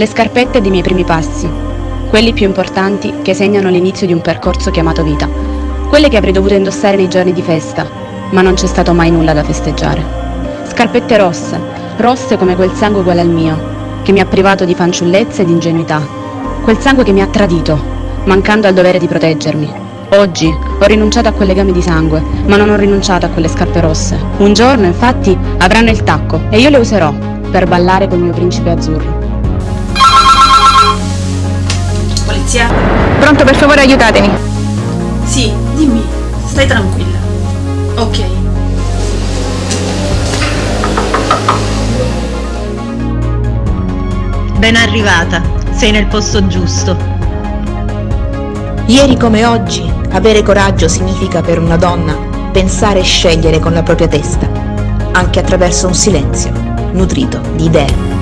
Le scarpette dei miei primi passi, quelli più importanti che segnano l'inizio di un percorso chiamato vita, quelle che avrei dovuto indossare nei giorni di festa, ma non c'è stato mai nulla da festeggiare. Scarpette rosse, rosse come quel sangue uguale al mio, che mi ha privato di fanciullezza e di ingenuità, quel sangue che mi ha tradito, mancando al dovere di proteggermi. Oggi ho rinunciato a quel legame di sangue, ma non ho rinunciato a quelle scarpe rosse. Un giorno, infatti, avranno il tacco e io le userò per ballare col mio principe azzurro. Pronto, per favore aiutatemi. Sì, dimmi, stai tranquilla. Ok. Ben arrivata, sei nel posto giusto. Ieri come oggi, avere coraggio significa per una donna pensare e scegliere con la propria testa, anche attraverso un silenzio nutrito di idee.